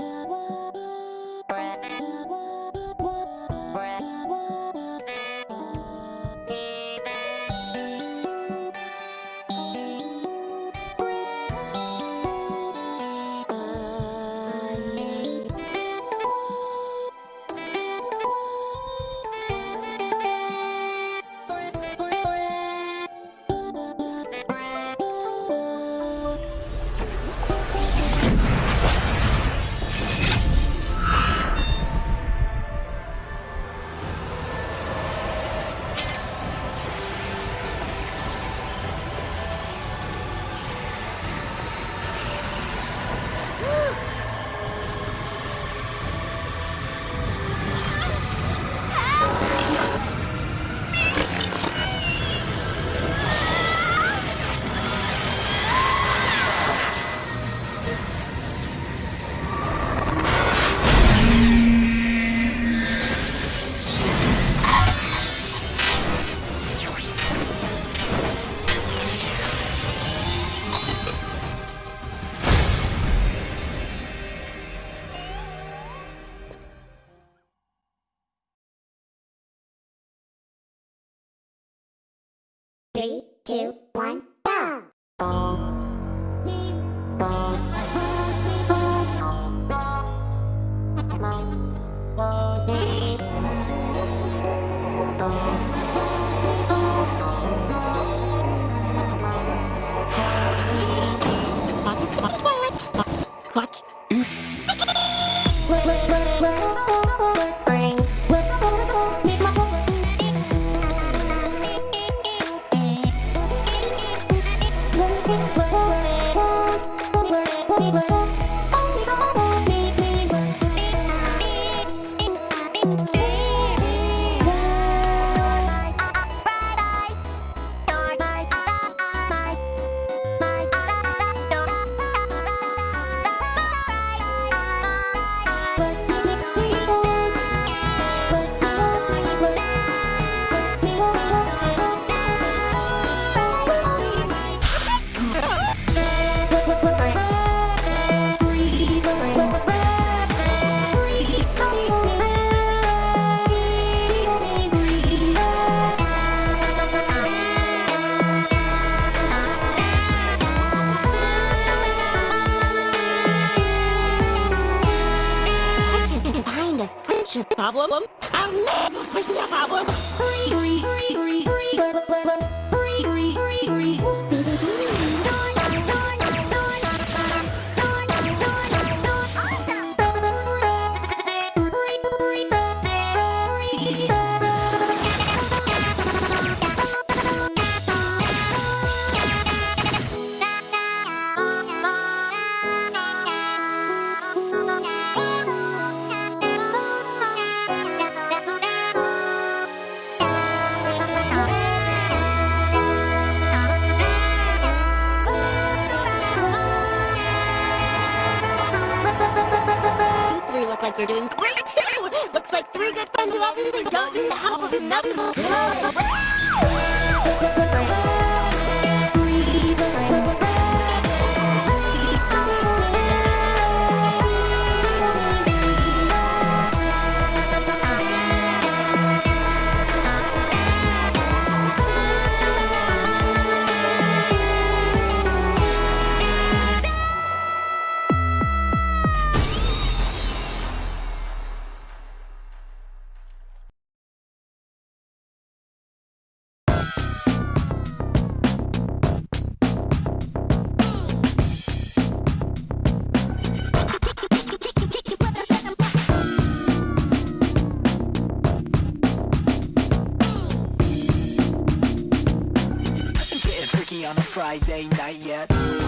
love. Three, two, one, friendship problem. I'll never push the problem. You you're doing great too. Looks like three good friends who obviously don't need the help of another. Getting on a Friday night yet.